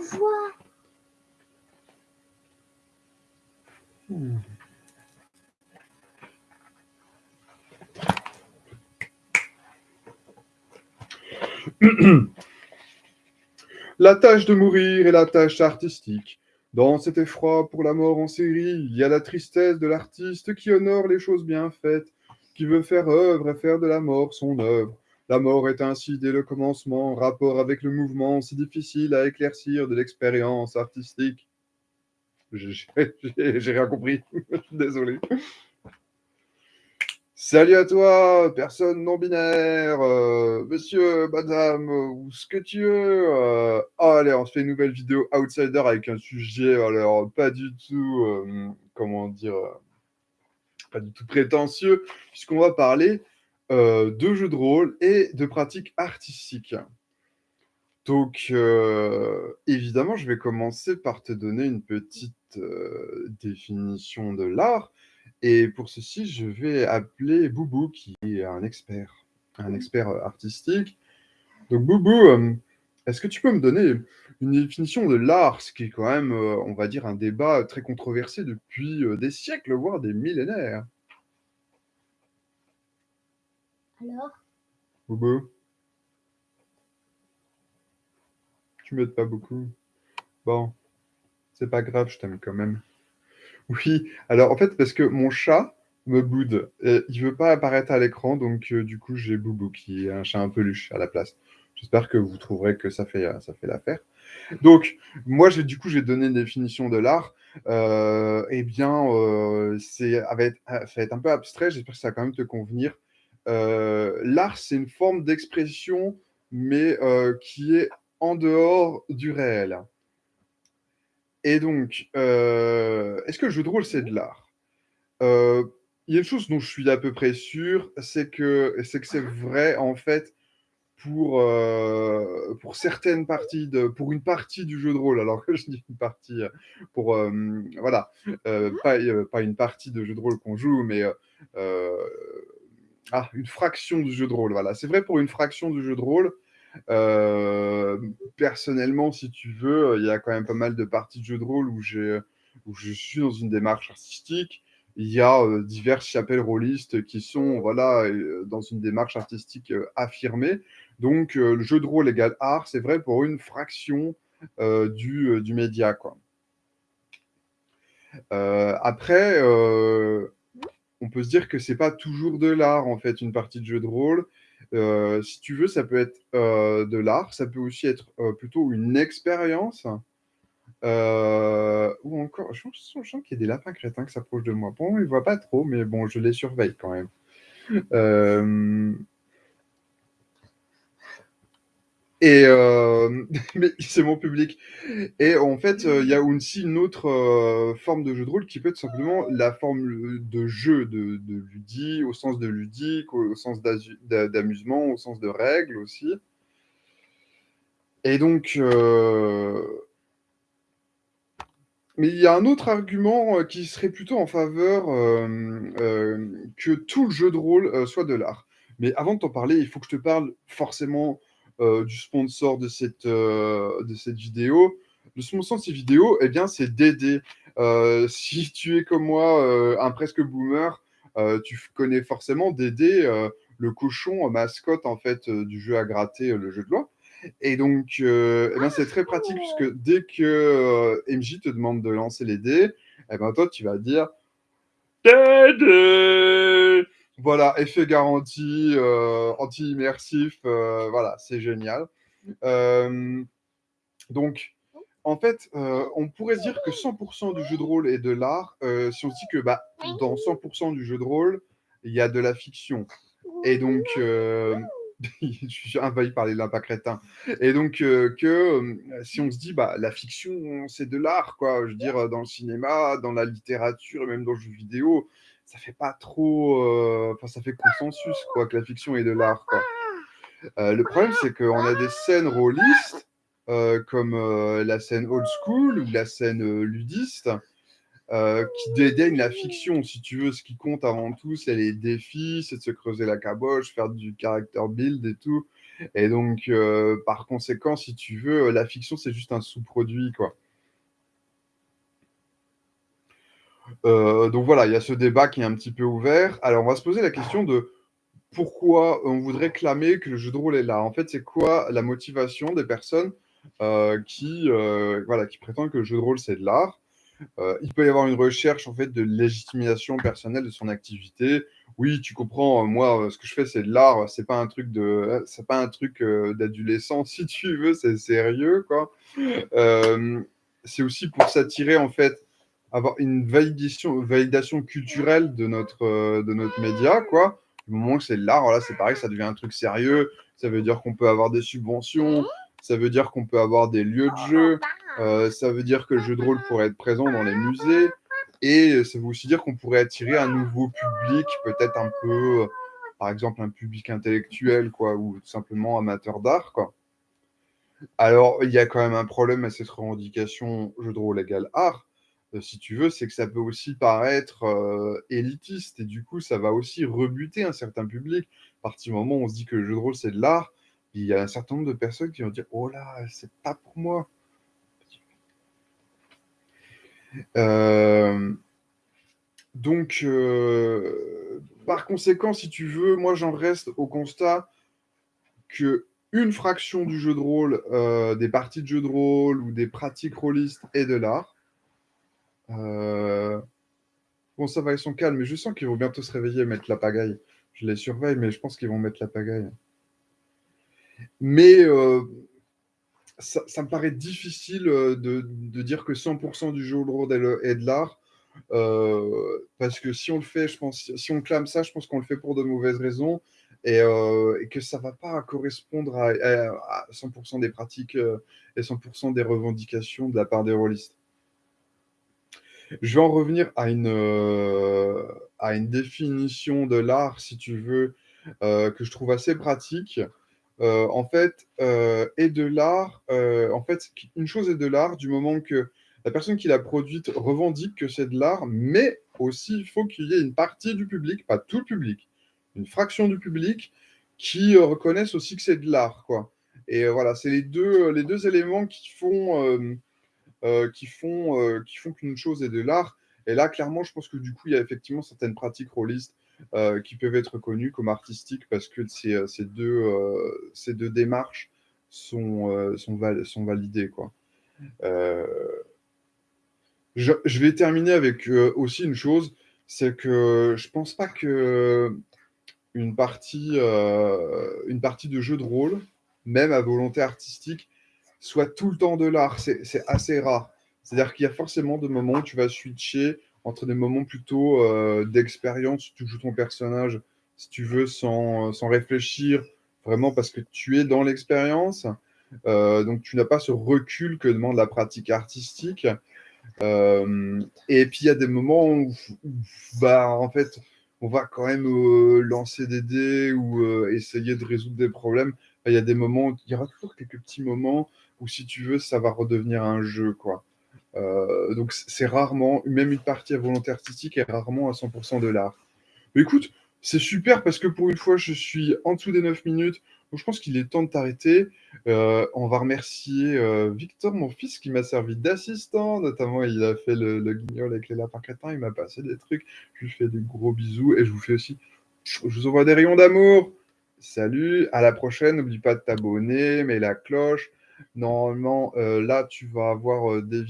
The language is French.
voit. La tâche de mourir est la tâche artistique. Dans cet effroi pour la mort en série, il y a la tristesse de l'artiste qui honore les choses bien faites, qui veut faire œuvre et faire de la mort son œuvre. La mort est ainsi dès le commencement, rapport avec le mouvement, si difficile à éclaircir de l'expérience artistique. J'ai rien compris, désolé. Salut à toi, personne non binaire, euh, monsieur, madame, ou ce que tu veux. Euh, oh, allez, on se fait une nouvelle vidéo Outsider avec un sujet, alors pas du tout, euh, comment dire, pas du tout prétentieux, puisqu'on va parler de jeux de rôle et de pratiques artistiques. Donc, évidemment, je vais commencer par te donner une petite définition de l'art. Et pour ceci, je vais appeler Boubou, qui est un expert, un expert artistique. Donc, Boubou, est-ce que tu peux me donner une définition de l'art, ce qui est quand même, on va dire, un débat très controversé depuis des siècles, voire des millénaires? Alors? Boubou Tu m'aides pas beaucoup. Bon, c'est pas grave, je t'aime quand même. Oui, alors en fait, parce que mon chat me boude. Et il veut pas apparaître à l'écran, donc euh, du coup, j'ai Boubou qui est un chat un peluche à la place. J'espère que vous trouverez que ça fait, fait l'affaire. Donc, moi, du coup, j'ai donné une définition de l'art. Euh, eh bien, euh, c'est, ça va être un peu abstrait, j'espère que ça va quand même te convenir. L'art, c'est une forme d'expression, mais qui est en dehors du réel. Et donc, euh, est-ce que le jeu de rôle, c'est de l'art? Euh, Il y a une chose dont je suis à peu près sûr, c'est que c'est vrai, en fait, pour, euh, pour certaines parties, de, pour une partie du jeu de rôle. Alors que je dis une partie, pour, voilà, pas, pas une partie de jeu de rôle qu'on joue, mais ah, une fraction du jeu de rôle. Voilà, c'est vrai pour une fraction du jeu de rôle. Euh, personnellement, si tu veux, il y a quand même pas mal de parties de jeux de rôle où, je suis dans une démarche artistique. Il y a euh, diverses chapelles rôlistes qui sont voilà, euh, dans une démarche artistique affirmée. Donc, le jeu de rôle égale art, c'est vrai pour une fraction du, du, média. Quoi. après, peut se dire que c'est pas toujours de l'art, en fait, une partie de jeu de rôle. Euh, si tu veux, ça peut être euh, de l'art, ça peut aussi être euh, plutôt une expérience. ou encore, je sens, qu'il y a des lapins crétins qui s'approchent de moi. Bon, ils ne voient pas trop, mais bon, je les surveille quand même. Et euh, mais c'est mon public. Et en fait, euh, il y a aussi une autre euh, forme de jeu de rôle qui peut être simplement la forme de jeu, de, de au sens de ludique, au, sens d'amusement, au sens de règles aussi. Et donc, mais il y a un autre argument qui serait plutôt en faveur que tout le jeu de rôle soit de l'art. Mais avant de t'en parler, il faut que je te parle forcément euh, du sponsor de cette, euh, de cette vidéo. Le sponsor de cette vidéo, eh bien, c'est Dédé. Euh, si tu es comme moi, un presque boomer, tu connais forcément Dédé, le cochon mascotte en fait du jeu à gratter, le jeu de loi. Et donc, eh ben, c'est très pratique puisque dès que MJ te demande de lancer les dés, eh ben, toi, tu vas dire Dédé voilà, effet garanti, euh, anti-immersif, euh, voilà, c'est génial. Euh, donc, en fait, on pourrait dire que 100% du jeu de rôle est de l'art si on se dit que bah, dans 100% du jeu de rôle, il y a de la fiction. Et donc, je suis envahi par les lapins crétins. Et donc, que si on se dit, bah, la fiction, c'est de l'art, quoi. Je veux dire, dans le cinéma, dans la littérature même dans le jeu vidéo, ça fait pas trop. Euh, ça fait consensus, quoi, que la fiction est de l'art, euh, le problème, c'est qu'on a des scènes rôlistes, euh, comme la scène old school ou la scène ludiste, qui dédaignent la fiction, si tu veux. Ce qui compte avant tout, c'est les défis, c'est de se creuser la caboche, faire du character build et tout. Et donc, par conséquent, si tu veux, la fiction, c'est juste un sous-produit, quoi. Donc voilà, il y a ce débat qui est un petit peu ouvert. Alors, on va se poser la question de pourquoi on voudrait clamer que le jeu de rôle est là? En fait, c'est quoi la motivation des personnes, heu, qui, heu, voilà, qui prétendent que le jeu de rôle, c'est de l'art? Il peut y avoir une recherche, en fait, de légitimation personnelle de son activité. Oui, tu comprends, moi, ce que je fais, c'est de l'art, c'est pas un truc de pas un truc, heu, d'adolescent, si tu veux, c'est sérieux, c'est aussi pour s'attirer, en fait, avoir une validation culturelle de notre, de notre média, quoi. Du moment que c'est l'art, c'est pareil, ça devient un truc sérieux. Ça veut dire qu'on peut avoir des subventions, ça veut dire qu'on peut avoir des lieux de jeu, heu, ça veut dire que le jeu de rôle pourrait être présent dans les musées et ça veut aussi dire qu'on pourrait attirer un nouveau public, peut-être un peu, par exemple, un public intellectuel, quoi, ou tout simplement amateur d'art, quoi. Alors, il y a quand même un problème à cette revendication jeu de rôle égale art, si tu veux, c'est que ça peut aussi paraître, heu, élitiste et du coup, ça va aussi rebuter un certain public. À partir du moment où on se dit que le jeu de rôle, c'est de l'art, il y a un certain nombre de personnes qui vont dire: «Oh là, c'est pas pour moi». Hem, donc par conséquent, si tu veux, moi, j'en reste au constat qu'une fraction du jeu de rôle, des parties de jeux de rôle ou des pratiques rôlistes est de l'art. Heu, bon, ça va, ils sont calmes, mais je sens qu'ils vont bientôt se réveiller et mettre la pagaille. Je les surveille, mais je pense qu'ils vont mettre la pagaille. Mais heu, ça me paraît difficile, heu, de dire que 100 % du jeu de rôle est de l'art, parce que si on le fait, je pense si on clame ça, je pense qu'on le fait pour de mauvaises raisons et que ça va pas correspondre à à à 100 % des pratiques, et 100 % des revendications de la part des rôlistes. Je vais en revenir à une, heu, à une définition de l'art, si tu veux, heu, que je trouve assez pratique. Heu, en fait, est de l'art, en fait, une chose est de l'art du moment que la personne qui l'a produite revendique que c'est de l'art, mais aussi, il faut qu'il y ait une partie du public, pas tout le public, une fraction du public qui, heu, reconnaisse aussi que c'est de l'art, et voilà, c'est les 2, les 2 éléments qui font, qui font, heu, qui font qu'une chose est de l'art et là, clairement, je pense que, du coup, il y a effectivement certaines pratiques rôlistes, heu, qui peuvent être reconnues comme artistiques parce que ces, ces 2, heu, ces 2 démarches sont, sont val sont validées, quoi. Je je vais terminer avec, aussi une chose, c'est que je pense pas qu'une partie, heu, une partie de jeu de rôle, même à volonté artistique, soit tout le temps de l'art. C'est assez rare. C'est-à-dire qu'il y a forcément des moments où tu vas switcher entre des moments plutôt, heu, d'expérience, tu joues ton personnage, si tu veux, sans sans réfléchir, vraiment parce que tu es dans l'expérience, heu, donc tu n'as pas ce recul que demande la pratique artistique. Hem et puis il y a des moments où où bah, en fait, on va quand même, lancer des dés ou essayer de résoudre des problèmes. Il y a des moments il y aura toujours quelques petits moments où, si tu veux, ça va redevenir un jeu, quoi. Heu, donc c'est rarement même une partie à volonté artistique est rarement à 100 % de l'art. Écoute, c'est super parce que pour une fois, je suis en dessous des 9 minutes, donc je pense qu'il est temps de t'arrêter. Heu, on va remercier, heu, Victor, mon fils, qui m'a servi d'assistant, notamment, il a fait le le guignol avec les lapins crétins, il m'a passé des trucs. Je lui fais des gros bisous et je vous fais aussi je vous envoie des rayons d'amour. Salut, à la prochaine, n'oublie pas de t'abonner, mets la cloche. Normalement, heu, là, tu vas avoir, heu, des